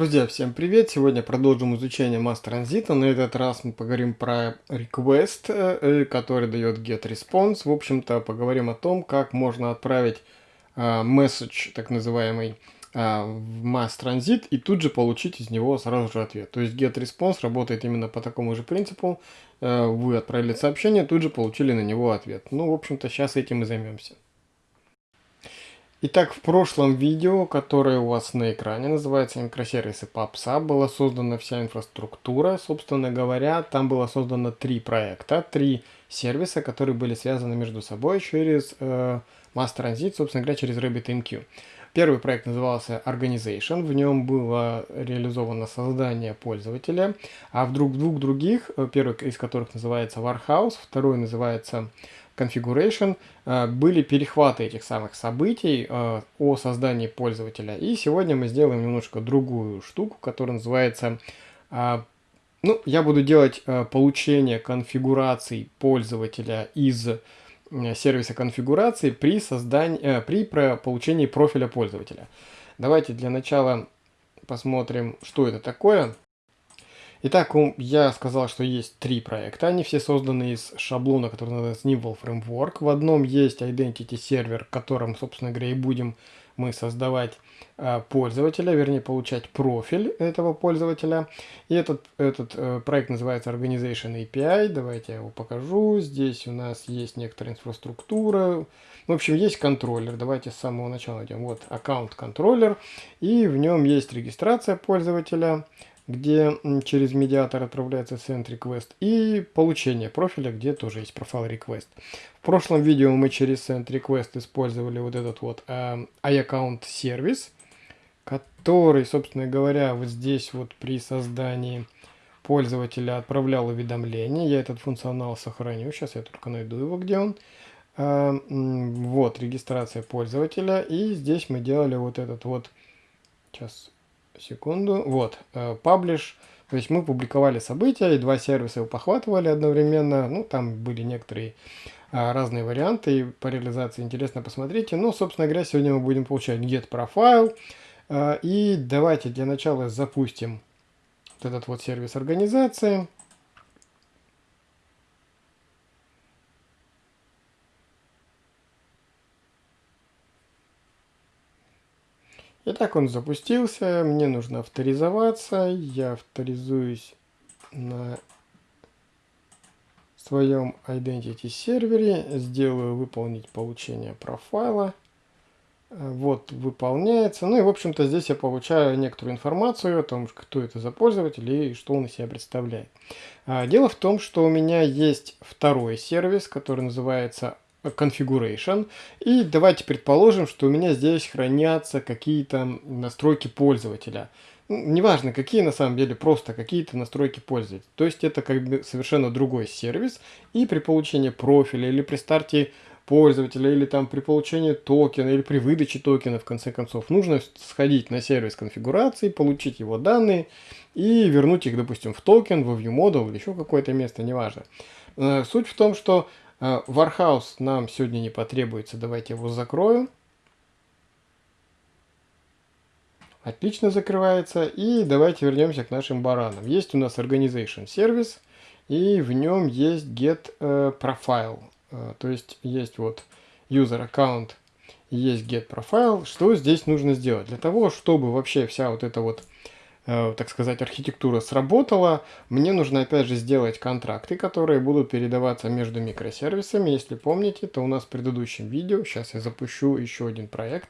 Друзья, всем привет! Сегодня продолжим изучение Mass Transit. На этот раз мы поговорим про request, э, который дает getResponse. В общем-то, поговорим о том, как можно отправить uh, message, так называемый, в Mass Transit и тут же получить из него сразу же ответ. То есть getResponse работает именно по такому же принципу. Вы отправили сообщение, тут же получили на него ответ. Ну, в общем-то, сейчас этим и займемся. Итак, в прошлом видео, которое у вас на экране, называется микросервисы PubSub, была создана вся инфраструктура. Собственно говоря, там было создано три проекта, три сервиса, которые были связаны между собой через э, Mass Transit, собственно говоря, через RabbitMQ. Первый проект назывался Organization, в нем было реализовано создание пользователя, а в двух других, э, первый из которых называется Warehouse, второй называется configuration э, были перехваты этих самых событий э, о создании пользователя. И сегодня мы сделаем немножко другую штуку, которая называется... Э, ну, я буду делать получение конфигураций пользователя из сервиса конфигурации при, создании, при получении профиля пользователя. Давайте для начала посмотрим, что это такое. Итак, я сказал, что есть три проекта. Они все созданы из шаблона, который называется Nimble Framework. В одном есть Identity сервер, которым, собственно говоря, и будем мы создавать э, пользователя, вернее, получать профиль этого пользователя. И этот, этот э, проект называется Organization API. Давайте я его покажу. Здесь у нас есть некоторая инфраструктура. В общем, есть контроллер. Давайте с самого начала найдем. Вот аккаунт контроллер. И в нем есть регистрация пользователя где через медиатор отправляется send request, и получение профиля, где тоже есть профайл request. В прошлом видео мы через send request использовали вот этот вот э, iAccount сервис, который, собственно говоря, вот здесь вот при создании пользователя отправлял уведомления. Я этот функционал сохраню. Сейчас я только найду его, где он. Э, вот, регистрация пользователя. И здесь мы делали вот этот вот... Сейчас секунду. Вот, паблиш. Э, То есть мы публиковали события, и два сервиса его похватывали одновременно. Ну, там были некоторые а, разные варианты по реализации. Интересно, посмотрите. Ну, собственно говоря, сегодня мы будем получать get profile. А, и давайте для начала запустим вот этот вот сервис организации. Итак, он запустился. Мне нужно авторизоваться. Я авторизуюсь на своем Identity сервере. Сделаю выполнить получение профайла. Вот, выполняется. Ну и, в общем-то, здесь я получаю некоторую информацию о том, кто это за пользователь и что он из себя представляет. А, дело в том, что у меня есть второй сервис, который называется configuration. И давайте предположим, что у меня здесь хранятся какие-то настройки пользователя. Неважно какие на самом деле, просто какие-то настройки пользователя. То есть это как бы совершенно другой сервис. И при получении профиля или при старте пользователя, или там при получении токена, или при выдаче токена, в конце концов, нужно сходить на сервис конфигурации, получить его данные и вернуть их, допустим, в токен, в ViewModel или еще какое-то место, неважно. Э, суть в том, что А, нам сегодня не потребуется. Давайте его закрою. Отлично закрывается. И давайте вернемся к нашим баранам. Есть у нас Organization сервис. И в нем есть get э, profile. Э, то есть есть вот user account, есть get profile. Что здесь нужно сделать? Для того, чтобы вообще вся вот эта вот так сказать, архитектура сработала, мне нужно опять же сделать контракты, которые будут передаваться между микросервисами. Если помните, то у нас в предыдущем видео, сейчас я запущу еще один проект,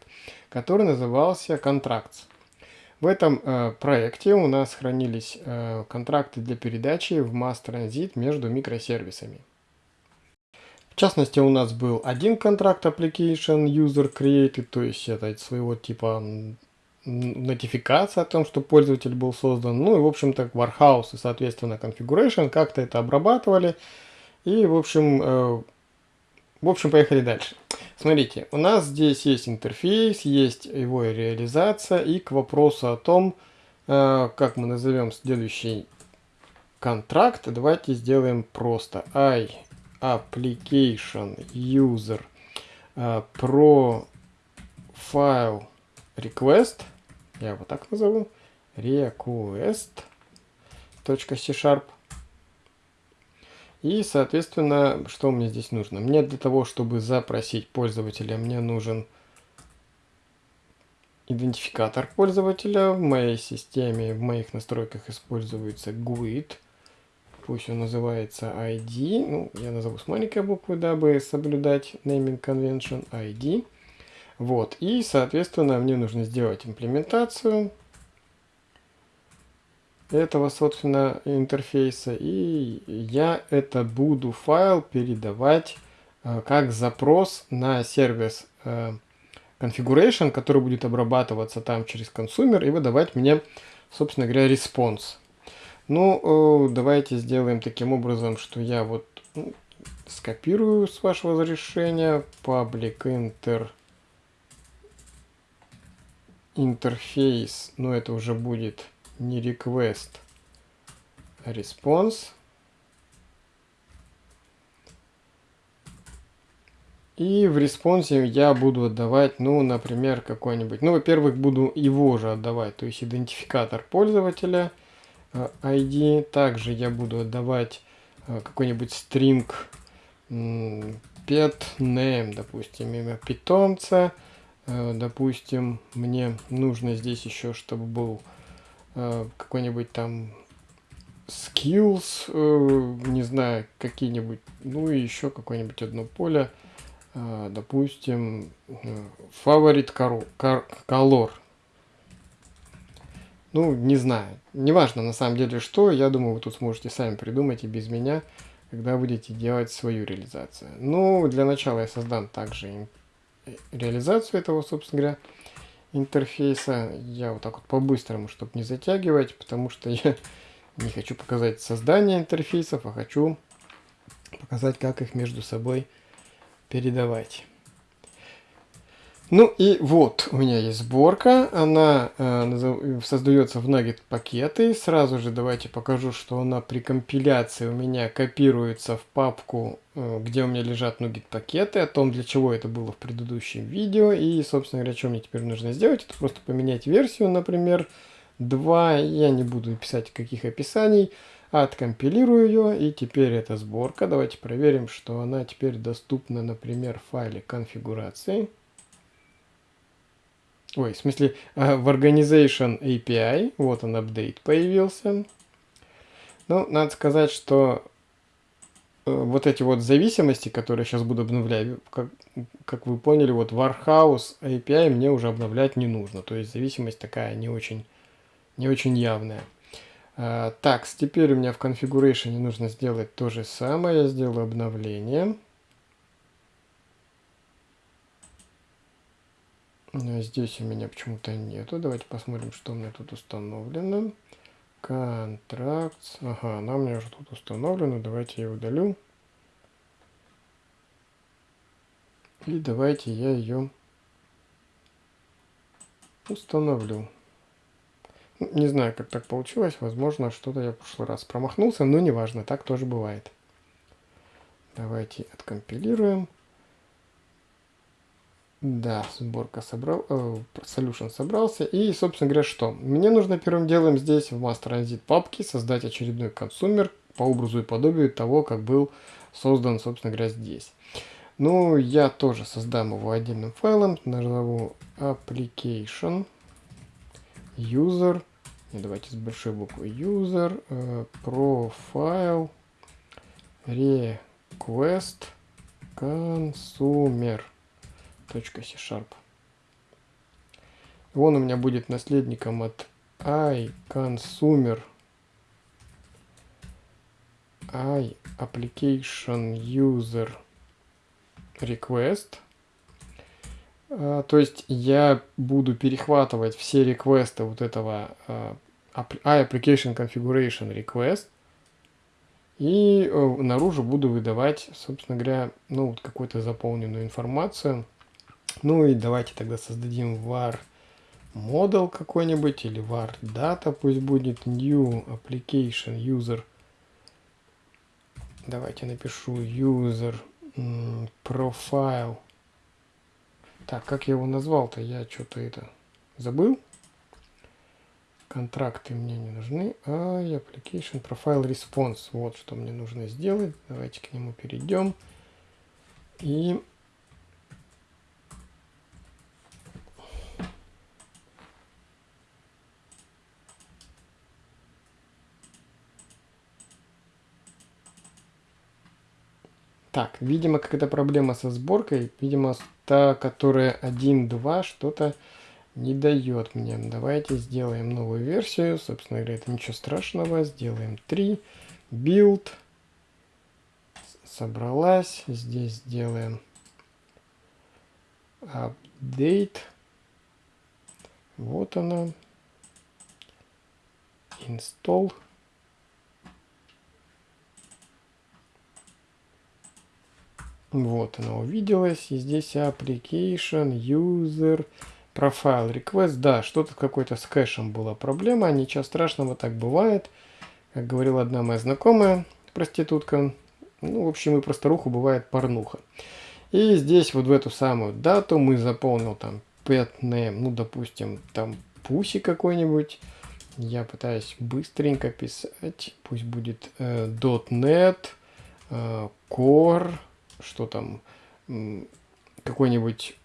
который назывался Contracts. В этом э, проекте у нас хранились э, контракты для передачи в Transit между микросервисами. В частности, у нас был один контракт Application User Created, то есть это своего типа нотификация о том, что пользователь был создан. Ну и, в общем-то, Warehouse и, соответственно, Configuration как-то это обрабатывали. И, в общем, э, в общем, поехали дальше. Смотрите, у нас здесь есть интерфейс, есть его реализация. И к вопросу о том, э, как мы назовем следующий контракт, давайте сделаем просто i application user э, profile request, я его так назову, request.c-sharp. И, соответственно, что мне здесь нужно? Мне для того, чтобы запросить пользователя, мне нужен идентификатор пользователя. В моей системе, в моих настройках используется GUID. Пусть он называется ID. Ну, я назову с маленькой буквы, дабы соблюдать naming convention ID. Вот. И, соответственно, мне нужно сделать имплементацию этого, собственно, интерфейса. И я это буду файл передавать э, как запрос на сервис э, configuration, который будет обрабатываться там через consumer и выдавать мне, собственно говоря, response. Ну, э, давайте сделаем таким образом, что я вот ну, скопирую с вашего разрешения public inter интерфейс, но это уже будет не request, а response. И в респонсе я буду отдавать, ну, например, какой-нибудь, ну, во-первых, буду его же отдавать, то есть идентификатор пользователя, ID. Э, Также я буду отдавать э, какой-нибудь string pet name, допустим, имя питомца. Э, допустим, мне нужно здесь еще, чтобы был какой-нибудь там skills, не знаю, какие-нибудь, ну и еще какое-нибудь одно поле допустим, фаворит color. Ну, не знаю. Неважно на самом деле что, я думаю, вы тут сможете сами придумать и без меня, когда будете делать свою реализацию. Ну, для начала я создам также реализацию этого, собственно говоря, интерфейса. Я вот так вот по-быстрому, чтобы не затягивать, потому что я не хочу показать создание интерфейсов, а хочу показать, как их между собой передавать. Ну и вот у меня есть сборка, она э, создается в Nugget пакеты. Сразу же давайте покажу, что она при компиляции у меня копируется в папку, э, где у меня лежат Nugget пакеты, о том, для чего это было в предыдущем видео. И, собственно говоря, что мне теперь нужно сделать, это просто поменять версию, например, 2. Я не буду писать каких описаний. Откомпилирую ее, и теперь эта сборка. Давайте проверим, что она теперь доступна, например, в файле конфигурации. Ой, в смысле, э, в Organization API. Вот он, апдейт появился. Ну, надо сказать, что э, вот эти вот зависимости, которые сейчас буду обновлять, как, как вы поняли, вот Warhouse API мне уже обновлять не нужно. То есть зависимость такая не очень, не очень явная. А, так, теперь у меня в configuration нужно сделать то же самое. Я сделаю обновление. Здесь у меня почему-то нету. Давайте посмотрим, что у меня тут установлено. Контракт. Ага, она у меня уже тут установлена. Давайте я удалю. И давайте я ее установлю. Не знаю, как так получилось. Возможно, что-то я в прошлый раз промахнулся, но неважно, так тоже бывает. Давайте откомпилируем. Да, сборка собрал, э, solution собрался. И, собственно говоря, что? Мне нужно первым делом здесь в Master Transit папке создать очередной консумер по образу и подобию того, как был создан, собственно говоря, здесь. Ну, я тоже создам его отдельным файлом. Назову application user и давайте с большой буквы user э, profile request consumer .c sharp. Он у меня будет наследником от i consumer i application user request а, то есть я буду перехватывать все реквесты вот этого uh, application configuration request и uh, наружу буду выдавать, собственно говоря, ну вот какую-то заполненную информацию. Ну и давайте тогда создадим var model какой-нибудь или var data пусть будет new application user. Давайте напишу user profile так, как я его назвал-то? Я что-то это забыл. контракты мне не нужны, а application profile response. Вот что мне нужно сделать. Давайте к нему перейдем. И Так, видимо, какая-то проблема со сборкой. Видимо, та, которая 1.2, что-то не дает мне. Давайте сделаем новую версию. Собственно говоря, это ничего страшного. Сделаем 3. Build. Собралась. Здесь сделаем update. Вот она. Install. Вот она увиделась. И здесь application, user, profile, request. Да, что-то какой-то с кэшем была проблема. Ничего страшного, так бывает. Как говорила одна моя знакомая, проститутка. Ну, в общем, и просторуху бывает порнуха. И здесь вот в эту самую дату мы заполнил там pet name, ну, допустим, там пуси какой-нибудь. Я пытаюсь быстренько писать. Пусть будет э, .NET, э, Core, что там, какой-нибудь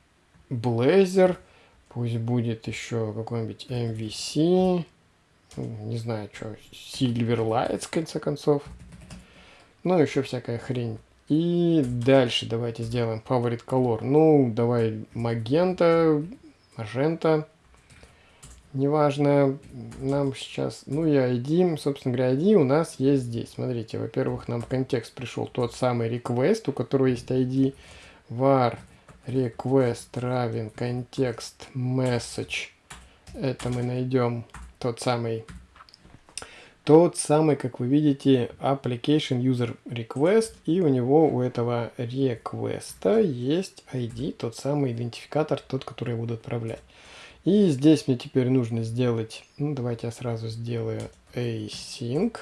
Blazor, пусть будет еще какой-нибудь MVC, не знаю, что, Silverlight, в конце концов. Ну, еще всякая хрень. И дальше давайте сделаем Favorite Color. Ну, давай магента, магента. Неважно, нам сейчас, ну и ID, собственно говоря, ID у нас есть здесь. Смотрите, во-первых, нам в контекст пришел тот самый request, у которого есть ID var request равен контекст message. Это мы найдем тот самый, тот самый, как вы видите, application user request, и у него, у этого request есть ID, тот самый идентификатор, тот, который я буду отправлять. И здесь мне теперь нужно сделать, ну давайте я сразу сделаю async.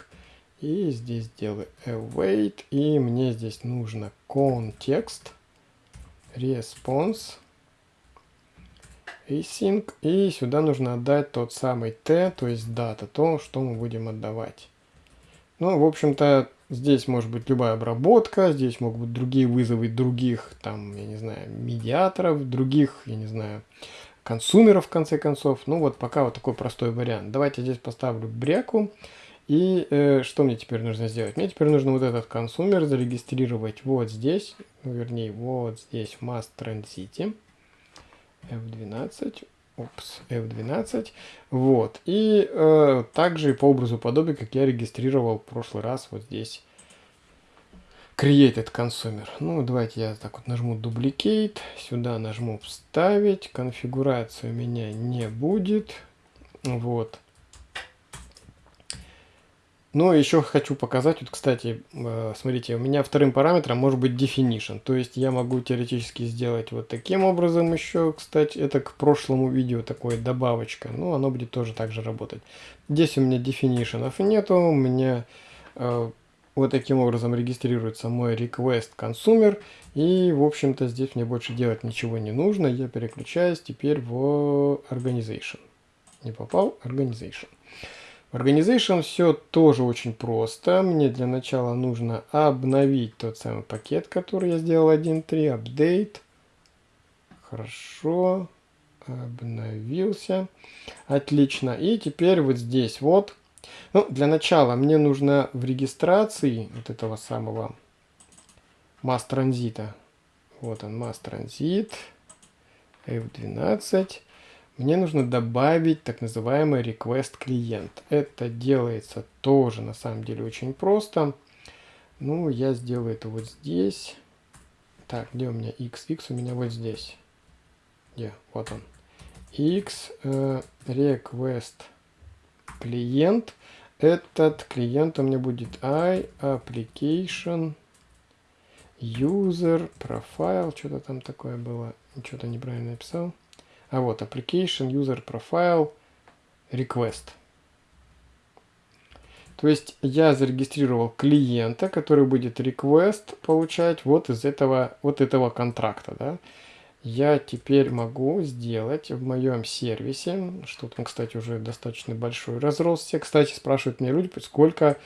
И здесь сделаю await. И мне здесь нужно контекст, response, async. И сюда нужно отдать тот самый t, то есть дата, то, что мы будем отдавать. Ну, в общем-то, здесь может быть любая обработка, здесь могут быть другие вызовы других, там, я не знаю, медиаторов, других, я не знаю, консумеров в конце концов. Ну вот пока вот такой простой вариант. Давайте здесь поставлю бряку. И э, что мне теперь нужно сделать? Мне теперь нужно вот этот консумер зарегистрировать вот здесь, ну, вернее вот здесь в Mass Transit. F12. Опс, F12. Вот. И э, также по образу подобия, как я регистрировал в прошлый раз вот здесь created consumer. Ну, давайте я так вот нажму duplicate, сюда нажму вставить, конфигурации у меня не будет, вот. Но еще хочу показать, вот, кстати, э, смотрите, у меня вторым параметром может быть definition, то есть я могу теоретически сделать вот таким образом еще, кстати, это к прошлому видео такое добавочка, ну, оно будет тоже так же работать. Здесь у меня definition нету, у меня э, вот таким образом регистрируется мой request consumer. И, в общем-то, здесь мне больше делать ничего не нужно. Я переключаюсь теперь в organization. Не попал? Organization. В organization все тоже очень просто. Мне для начала нужно обновить тот самый пакет, который я сделал 1.3. Update. Хорошо. Обновился. Отлично. И теперь вот здесь вот ну, для начала мне нужно в регистрации вот этого самого масс транзита. Вот он, масс транзит. F12. Мне нужно добавить так называемый request клиент. Это делается тоже на самом деле очень просто. Ну, я сделаю это вот здесь. Так, где у меня x? x у меня вот здесь. Где? Вот он. x э, request клиент. Этот клиент у меня будет i application user profile. Что-то там такое было. Что-то неправильно написал. А вот application user profile request. То есть я зарегистрировал клиента, который будет request получать вот из этого, вот этого контракта. Да? Я теперь могу сделать в моем сервисе, что там, кстати, уже достаточно большой разросся. Кстати, спрашивают меня люди, сколько,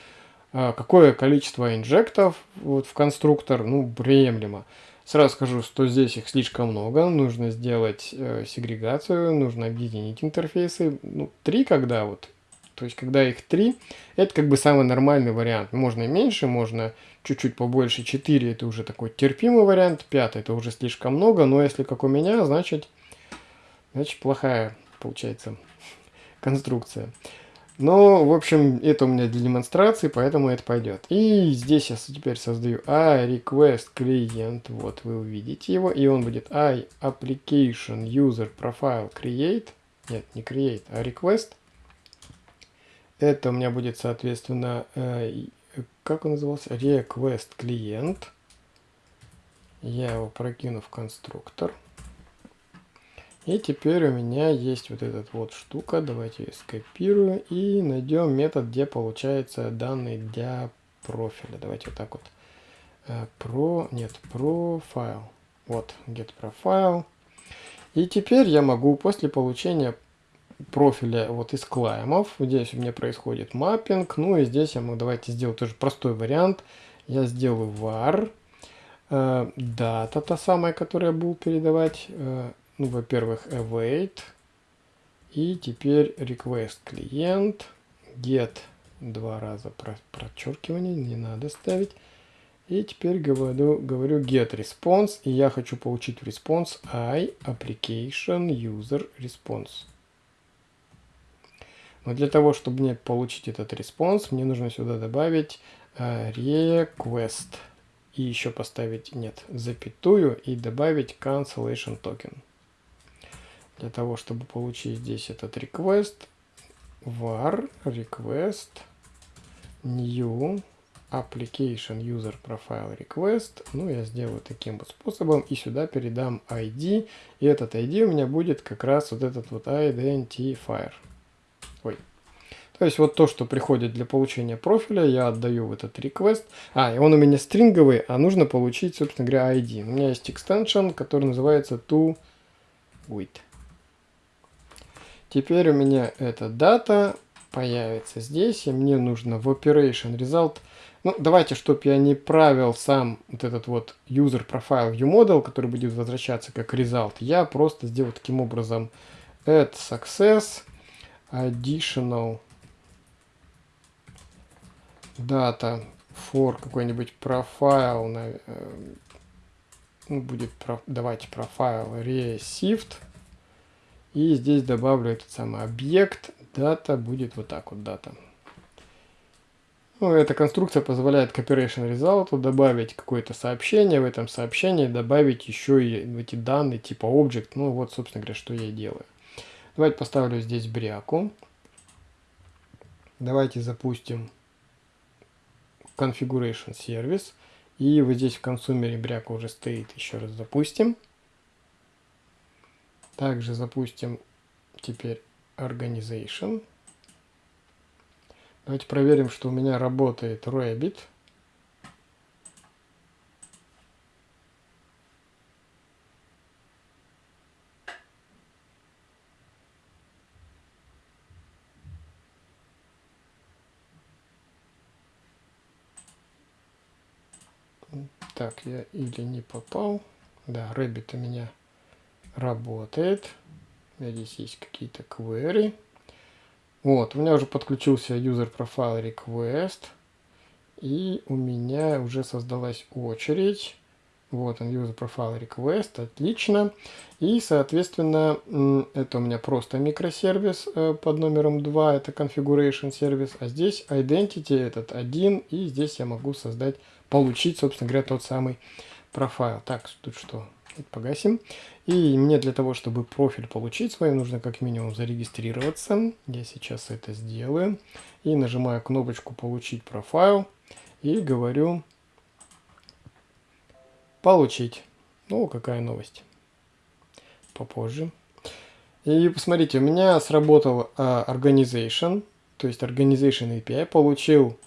а, какое количество инжектов вот в конструктор, ну, приемлемо. Сразу скажу, что здесь их слишком много, нужно сделать э, сегрегацию, нужно объединить интерфейсы. Ну, три когда вот, то есть когда их три, это как бы самый нормальный вариант. Можно меньше, можно чуть-чуть побольше. 4 это уже такой терпимый вариант, 5 это уже слишком много, но если как у меня, значит, значит плохая получается конструкция. Но, в общем, это у меня для демонстрации, поэтому это пойдет. И здесь я теперь создаю iRequest клиент. Вот вы увидите его. И он будет iApplication User Profile Create. Нет, не Create, а Request. Это у меня будет, соответственно, э, как он назывался? Request клиент. Я его прокину в конструктор. И теперь у меня есть вот эта вот штука. Давайте ее скопирую и найдем метод, где получается данные для профиля. Давайте вот так вот. Э, про, нет, профайл. Вот, get profile. И теперь я могу после получения профиля вот из клаймов, здесь у меня происходит маппинг, ну и здесь я могу, давайте сделать тоже простой вариант. Я сделаю var, э, дата та самая, которую я буду передавать, э, ну, во-первых, await. И теперь request client. Get два раза про прочеркивание, не надо ставить. И теперь говорю, говорю get response. И я хочу получить response i application user response. Но для того, чтобы мне получить этот response, мне нужно сюда добавить uh, request. И еще поставить, нет, запятую и добавить cancellation token. Для того, чтобы получить здесь этот request, var request new application user profile request. Ну, я сделаю таким вот способом и сюда передам ID. И этот ID у меня будет как раз вот этот вот identifier. То есть вот то, что приходит для получения профиля, я отдаю в этот request. А, и он у меня стринговый, а нужно получить, собственно говоря, ID. У меня есть extension, который называется to with. Теперь у меня эта дата появится здесь, и мне нужно в Operation Result. Ну, давайте, чтобы я не правил сам вот этот вот user profile viewModel, который будет возвращаться как result, я просто сделаю таким образом add success additional data for какой-нибудь profile, э, ну, будет, давайте profile received, и здесь добавлю этот самый объект. Дата будет вот так вот дата. Ну, эта конструкция позволяет к operation result добавить какое-то сообщение, в этом сообщении добавить еще и эти данные типа object. Ну вот, собственно говоря, что я и делаю. Давайте поставлю здесь бряку. Давайте запустим configuration service. И вот здесь в консумере бряка уже стоит. Еще раз запустим. Также запустим теперь Organization. Давайте проверим, что у меня работает Rabbit. Так, я или не попал. Да, Rabbit у меня работает. У меня здесь есть какие-то query. Вот, у меня уже подключился user profile request. И у меня уже создалась очередь. Вот он, user profile request, отлично. И, соответственно, это у меня просто микросервис э, под номером 2, это configuration сервис. А здесь identity этот один, и здесь я могу создать, получить, собственно говоря, тот самый профайл. Так, тут что? Погасим. И мне для того, чтобы профиль получить свой, нужно как минимум зарегистрироваться. Я сейчас это сделаю. И нажимаю кнопочку «Получить профайл» и говорю «Получить». Ну, какая новость. Попозже. И посмотрите, у меня сработал uh, Organization, то есть Organization API, получил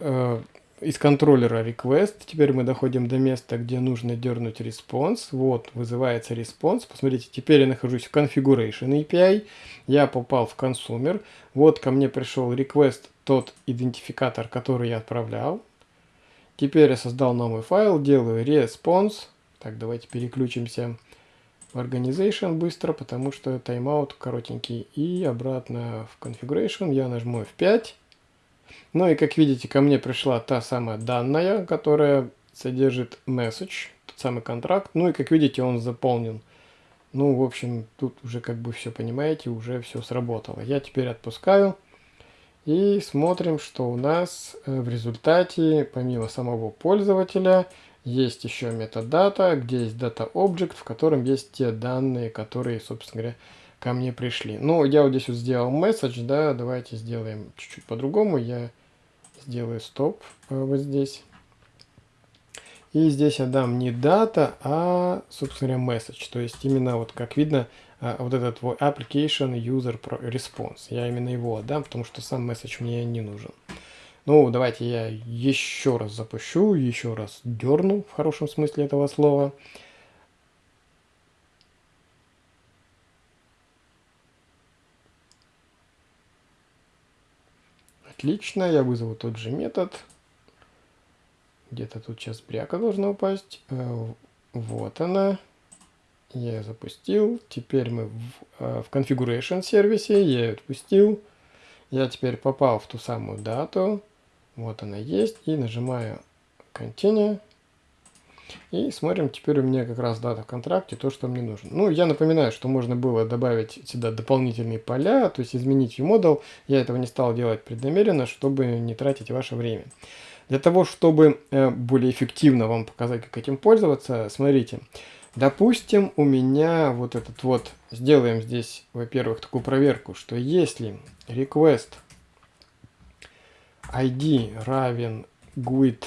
uh, из контроллера request. Теперь мы доходим до места, где нужно дернуть response. Вот, вызывается response. Посмотрите, теперь я нахожусь в configuration API. Я попал в consumer. Вот ко мне пришел request, тот идентификатор, который я отправлял. Теперь я создал новый файл, делаю response. Так, давайте переключимся в organization быстро, потому что тайм-аут коротенький. И обратно в configuration я нажму F5. Ну и как видите, ко мне пришла та самая данная, которая содержит message, тот самый контракт. Ну и как видите, он заполнен. Ну, в общем, тут уже как бы все понимаете, уже все сработало. Я теперь отпускаю. И смотрим, что у нас э, в результате, помимо самого пользователя, есть еще metadata, где есть data object, в котором есть те данные, которые, собственно говоря, ко мне пришли. Ну, я вот здесь вот сделал message, да, давайте сделаем чуть-чуть по-другому. Я сделаю стоп э, вот здесь. И здесь я дам не дата, а, собственно говоря, message. То есть именно вот как видно, э, вот этот твой application user response. Я именно его отдам, потому что сам message мне не нужен. Ну, давайте я еще раз запущу, еще раз дерну в хорошем смысле этого слова. Отлично, я вызову тот же метод. Где-то тут сейчас бряка должна упасть. Э, вот она. Я ее запустил. Теперь мы в, э, в Configuration сервисе. Я ее отпустил. Я теперь попал в ту самую дату. Вот она есть. И нажимаю Continue. И смотрим, теперь у меня как раз дата в контракте, то, что мне нужно. Ну, я напоминаю, что можно было добавить сюда дополнительные поля, то есть изменить ViewModel. Я этого не стал делать преднамеренно, чтобы не тратить ваше время. Для того, чтобы э, более эффективно вам показать, как этим пользоваться, смотрите. Допустим, у меня вот этот вот, сделаем здесь, во-первых, такую проверку, что если request id равен GUID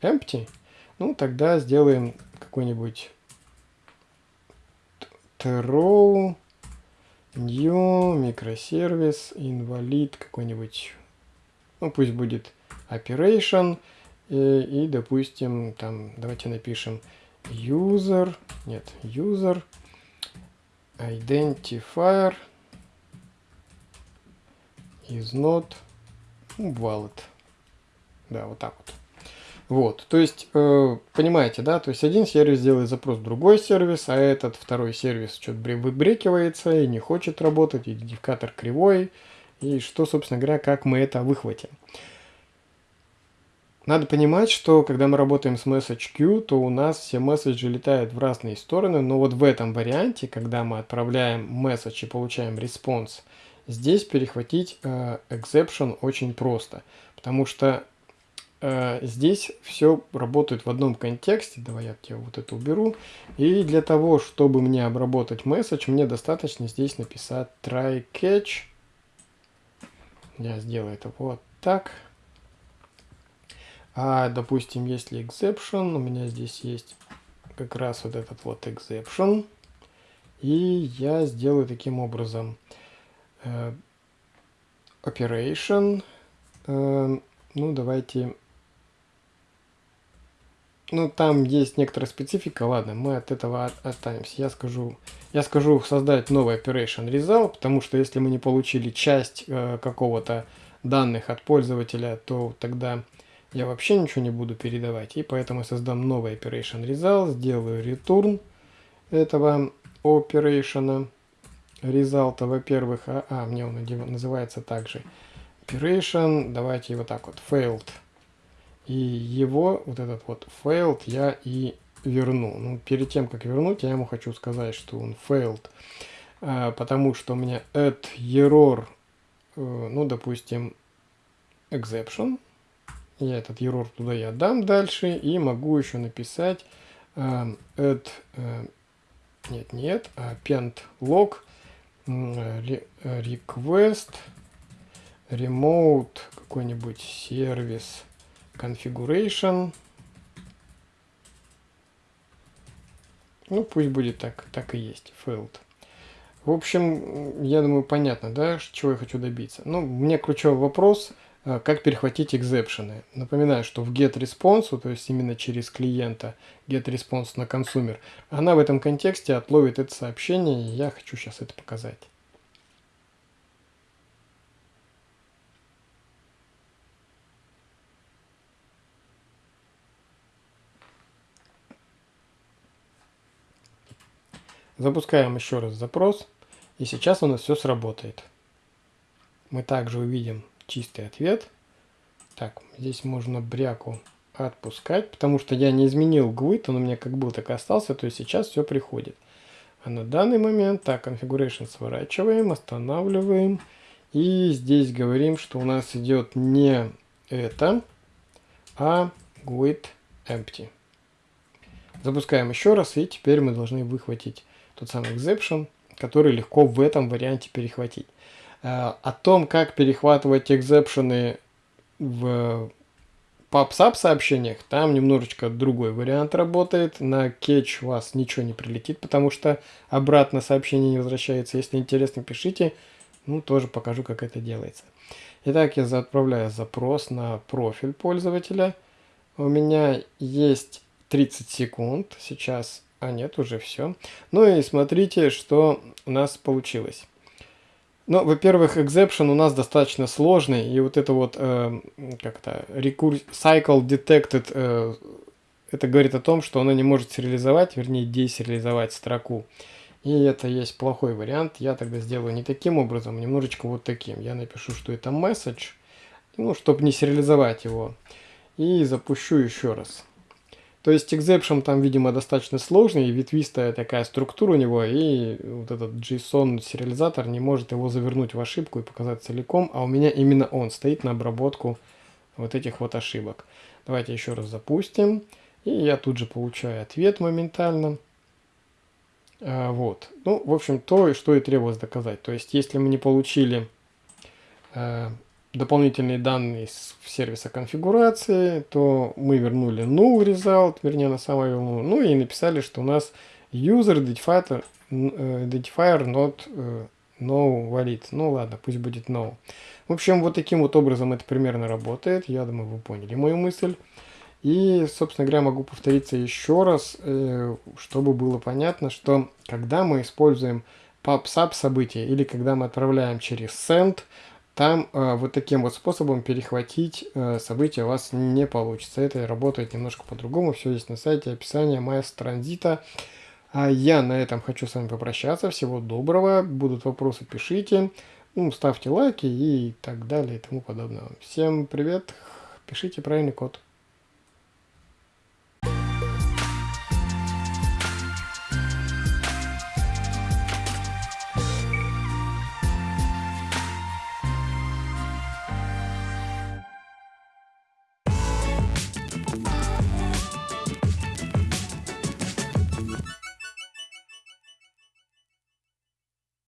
empty, ну, тогда сделаем какой-нибудь throw new микросервис инвалид какой-нибудь, ну, пусть будет operation, и, и, допустим, там, давайте напишем user, нет, user identifier is not valid. Да, вот так вот. Вот, то есть, э, понимаете, да, то есть один сервис делает запрос в другой сервис, а этот второй сервис что-то выбрекивается и не хочет работать, идентификатор кривой, и что, собственно говоря, как мы это выхватим. Надо понимать, что когда мы работаем с message queue, то у нас все месседжи летают в разные стороны, но вот в этом варианте, когда мы отправляем месседж и получаем response, здесь перехватить э, exception очень просто, потому что здесь все работает в одном контексте. Давай я тебе вот это уберу. И для того, чтобы мне обработать месседж, мне достаточно здесь написать try catch. Я сделаю это вот так. А, допустим, если exception, у меня здесь есть как раз вот этот вот exception. И я сделаю таким образом э, operation. Э, ну, давайте ну, там есть некоторая специфика, ладно, мы от этого останемся. Я скажу, я скажу создать новый operation result, потому что если мы не получили часть э, какого-то данных от пользователя, то тогда я вообще ничего не буду передавать. И поэтому я создам новый operation result, сделаю return этого operation result, во-первых, а, а, мне он называется также operation, давайте его так вот, failed и его, вот этот вот failed, я и верну. Ну, перед тем, как вернуть, я ему хочу сказать, что он failed, а, потому что у меня add error, э, ну, допустим, exception. Я этот error туда я дам дальше, и могу еще написать э, add, э, нет, нет, а append log request remote какой-нибудь сервис configuration. Ну, пусть будет так, так и есть, failed. В общем, я думаю, понятно, да, чего я хочу добиться. Ну, мне ключевой вопрос, э, как перехватить экзепшены. Напоминаю, что в getResponse, то есть именно через клиента getResponse на консумер, она в этом контексте отловит это сообщение, и я хочу сейчас это показать. Запускаем еще раз запрос, и сейчас у нас все сработает. Мы также увидим чистый ответ. Так, здесь можно бряку отпускать, потому что я не изменил GUID, он у меня как был, так и остался, то есть сейчас все приходит. А на данный момент, так, configuration сворачиваем, останавливаем, и здесь говорим, что у нас идет не это, а GUID empty. Запускаем еще раз, и теперь мы должны выхватить тот самый exception, который легко в этом варианте перехватить. Э, о том, как перехватывать экзепшены в PubSub сообщениях, там немножечко другой вариант работает. На catch у вас ничего не прилетит, потому что обратно сообщение не возвращается. Если интересно, пишите. Ну, тоже покажу, как это делается. Итак, я отправляю запрос на профиль пользователя. У меня есть 30 секунд. Сейчас а нет, уже все. Ну и смотрите, что у нас получилось. Ну, во-первых, exception у нас достаточно сложный, и вот это вот, э, как-то, cycle detected, э, это говорит о том, что она не может сериализовать, вернее, десериализовать строку. И это есть плохой вариант. Я тогда сделаю не таким образом, немножечко вот таким. Я напишу, что это message, ну, чтобы не сериализовать его. И запущу еще раз. То есть exception там, видимо, достаточно сложный, ветвистая такая структура у него, и вот этот JSON-сериализатор не может его завернуть в ошибку и показать целиком, а у меня именно он стоит на обработку вот этих вот ошибок. Давайте еще раз запустим, и я тут же получаю ответ моментально. А, вот. Ну, в общем, то, что и требовалось доказать. То есть, если мы не получили а, дополнительные данные с сервиса конфигурации, то мы вернули null result, вернее на самое ну, ну и написали, что у нас user identifier, identifier not uh, no valid. Ну ладно, пусть будет no. В общем, вот таким вот образом это примерно работает. Я думаю, вы поняли мою мысль. И, собственно говоря, могу повториться еще раз, э, чтобы было понятно, что когда мы используем PubSub события или когда мы отправляем через send, там э, вот таким вот способом перехватить э, события у вас не получится. Это работает немножко по-другому. Все здесь на сайте, описание Маэс Транзита. А я на этом хочу с вами попрощаться. Всего доброго. Будут вопросы, пишите. Ну, ставьте лайки и так далее и тому подобное. Всем привет. Пишите правильный код.